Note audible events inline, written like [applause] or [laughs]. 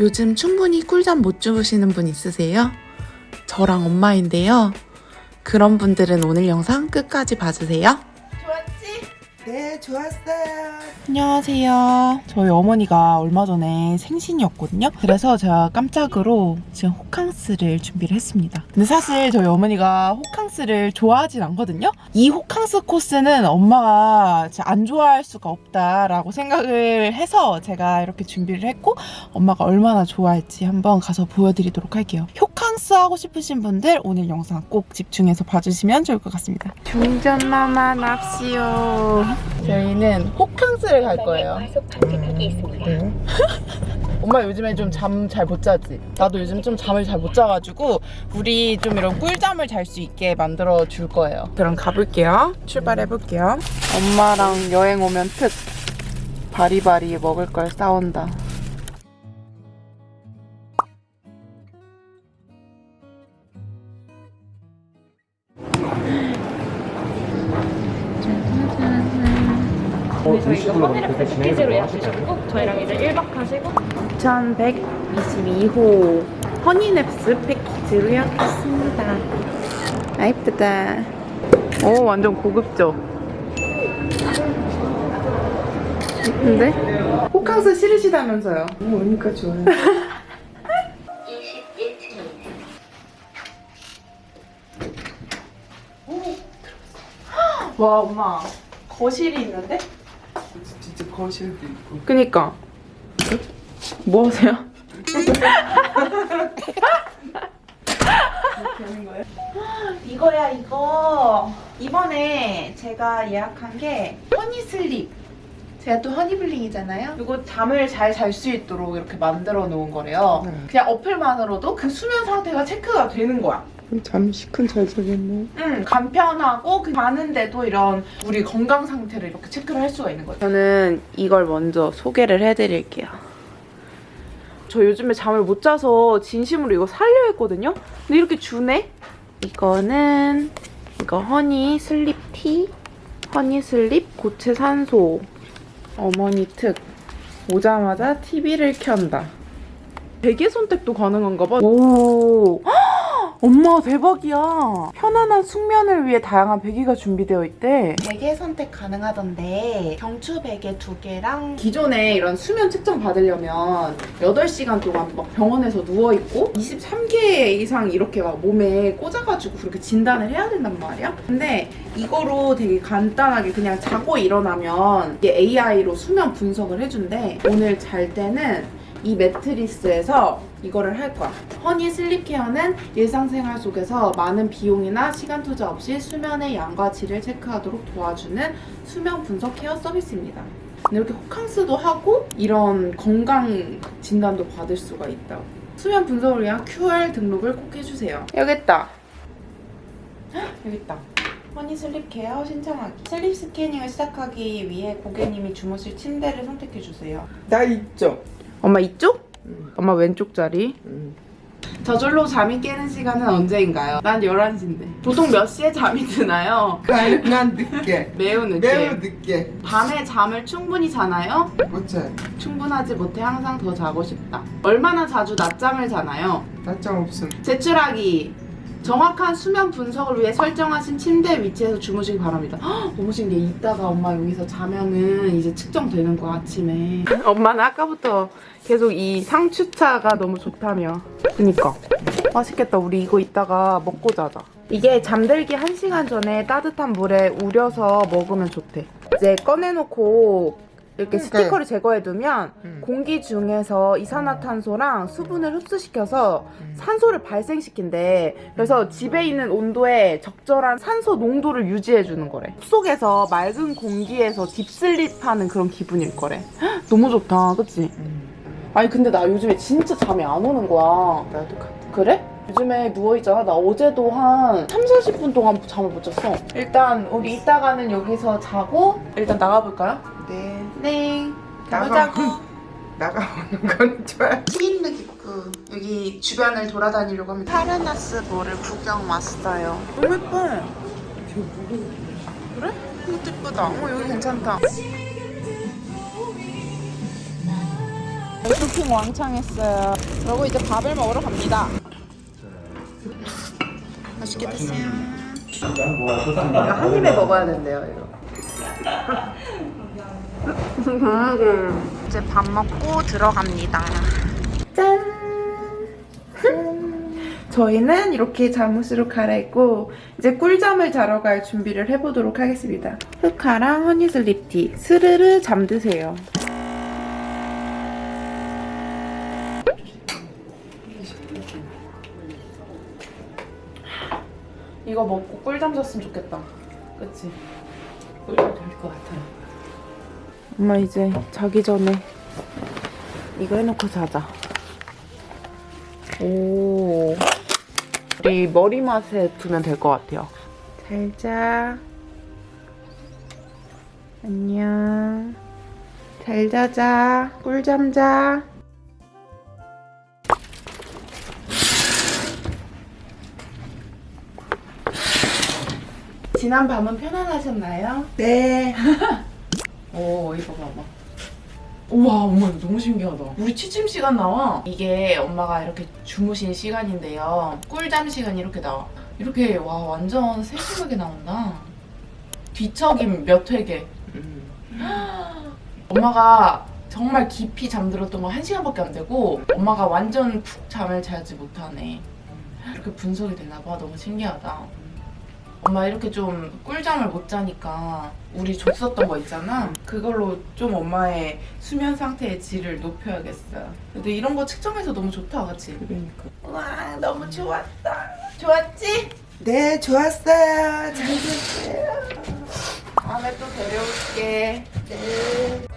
요즘 충분히 꿀잠 못 주무시는 분 있으세요? 저랑 엄마인데요. 그런 분들은 오늘 영상 끝까지 봐주세요. 네, 좋았어요. 안녕하세요. 저희 어머니가 얼마 전에 생신이었거든요. 그래서 제가 깜짝으로 지금 호캉스를 준비를 했습니다. 근데 사실 저희 어머니가 호캉스를 좋아하진 않거든요. 이 호캉스 코스는 엄마가 안 좋아할 수가 없다라고 생각을 해서 제가 이렇게 준비를 했고 엄마가 얼마나 좋아할지 한번 가서 보여드리도록 할게요. 스 하고 싶으신 분들 오늘 영상 꼭 집중해서 봐주시면 좋을 것 같습니다. 중전마마 납시오. 저희는 호캉스를 갈 거예요. 네. 엄마 요즘에 좀 잠 잘 못 자지? 나도 요즘 좀 잠을 잘 못 자가지고 우리 좀 이런 꿀잠을 잘 수 있게 만들어 줄 거예요. 그럼 가볼게요. 출발해 볼게요. 엄마랑 여행 오면 특 바리바리 먹을 걸 싸온다. 저희가 허니냅스 패키지로 예약 주셨고 저희랑 이제 1박 하시고 2122호 허니냅스 패키지로 예약했습니다. 아 이쁘다. 오 완전 고급져. 이쁜데? 호캉스 싫으시다면서요? 오, 오니까 좋아요. [laughs] 와 엄마 거실이 있는데? 진짜 거실도 있고. 그니까 뭐 하세요? 이거야 이거 이번에 제가 예약한 게 허니슬립 제가 또 허니블링이잖아요 이거 잠을 잘 잘 수 있도록 이렇게 만들어 놓은 거래요 네. 그냥 어플만으로도 그 수면 상태가 체크가 되는 거야 잠 시큰 잘 자겠네. 응, 간편하고 그 자는데도 이런 우리 건강 상태를 이렇게 체크를 할 수가 있는 거예요. 저는 이걸 먼저 소개를 해드릴게요. 저 요즘에 잠을 못 자서 진심으로 이거 살려 했거든요? 근데 이렇게 주네? 이거는 이거 허니 슬립 티, 허니 슬립 고체 산소, 어머니 특. 오자마자 TV를 켠다. 베개 선택도 가능한가 봐. 오. 엄마 대박이야. 편안한 숙면을 위해 다양한 베개가 준비되어 있대. 베개 선택 가능하던데 경추 베개 두 개랑 기존에 이런 수면 측정 받으려면 8시간 동안 막 병원에서 누워 있고 23개 이상 이렇게 막 몸에 꽂아가지고 그렇게 진단을 해야 된단 말이야. 근데 이거로 되게 간단하게 그냥 자고 일어나면 이게 AI로 수면 분석을 해준대. 오늘 잘 때는 이 매트리스에서 이거를 할 거야. 허니 슬립 케어는 일상생활 속에서 많은 비용이나 시간 투자 없이 수면의 양과 질을 체크하도록 도와주는 수면 분석 케어 서비스입니다. 이렇게 호캉스도 하고 이런 건강 진단도 받을 수가 있다고. 수면 분석을 위한 QR 등록을 꼭 해주세요. 여기 있다. 헉, 여기 있다. 허니 슬립 케어 신청하기. sleep scanning을 시작하기 위해 고객님이 주무실 침대를 선택해주세요. 나 있죠? 엄마 이쪽? 응. 엄마 왼쪽 자리. 응. 저절로 잠이 깨는 시간은 언제인가요? 난 11시인데. 보통 몇 시에 잠이 드나요? 가능한 늦게. 매우 늦게. 매우 늦게. 밤에 잠을 충분히 자나요? 못 자요. 충분하지 못해 항상 더 자고 싶다. 얼마나 자주 낮잠을 자나요? 낮잠 없음. 제출하기. 정확한 수면 분석을 위해 설정하신 침대 위치에서 주무시기 바랍니다. 신기해. 이따가 엄마 여기서 자면은 이제 측정되는 거야, 아침에. 엄마는 아까부터 계속 이 상추차가 너무 좋다며. 그니까. 맛있겠다. 우리 이거 이따가 먹고 자자. 이게 잠들기 1시간 전에 따뜻한 물에 우려서 먹으면 좋대. 이제 꺼내놓고 이렇게 그러니까. 스티커를 제거해두면 음. 공기 중에서 이산화탄소랑 수분을 흡수시켜서 음. 산소를 발생시킨대. 그래서 집에 있는 온도에 적절한 산소 농도를 유지해주는 거래. 숲속에서 맑은 공기에서 딥슬립하는 그런 기분일 거래. 헉, 너무 좋다, 그치? 응. 아니 근데 나 요즘에 진짜 잠이 안 오는 거야. 나도 같아. 그래? 요즘에 누워있잖아. 나 어제도 한 3, 40분 동안 잠을 못 잤어. 일단 우리 이따가는 여기서 자고 일단 나가볼까요? 네. 네. 나가. 가보자고. [laughs] 나가보는 건 좋아요. 티인느 깊고 여기 주변을 돌아다니려고 합니다. 파르나스 몰을 구경 왔어요. 너무 예뻐. 그래? 이것도 예쁘다. 어 여기 괜찮다. 쇼핑 왕창 했어요. 그리고 이제 밥을 먹으러 갑니다. 맛있게 드세요. 이거 한 입에 먹어야 된대요, 이거. 이제 밥 먹고 들어갑니다. 짠! 저희는 이렇게 잠옷으로 갈아입고 이제 꿀잠을 자러 갈 준비를 해보도록 하겠습니다. 흑카랑 허니슬립티 스르르 잠드세요. 이거 먹고 꿀잠 잤으면 좋겠다. 그치? 꿀잠 잘 것 같아요. 엄마 이제 자기 전에 이거 해놓고 자자. 오. 우리 머리 맛에 두면 될 것 같아요. 잘 자. 안녕. 잘 자자. 꿀잠 자. 지난 밤은 편안하셨나요? 네. [laughs] 오 이거 봐봐. 우와 엄마 이거 너무 신기하다. 우리 취침 시간 나와. 이게 엄마가 이렇게 주무신 시간인데요. 꿀잠 시간이 이렇게 나와. 이렇게 와 완전 세심하게 나온다. 뒤척임 몇 회계. [gasps] 엄마가 정말 깊이 잠들었던 거 1시간밖에 안 되고 엄마가 완전 푹 잠을 자지 못하네. 이렇게 분석이 되나 봐. 너무 신기하다 엄마 이렇게 좀 꿀잠을 못 자니까 우리 줬었던 거 있잖아 그걸로 좀 엄마의 수면 상태의 질을 높여야겠어요 근데 이런 거 측정해서 너무 좋다 그치? 그러니까. 와 너무 좋았다 좋았지? 네, 좋았어요. 잘 됐어요. 다음에 또 데려올게 네.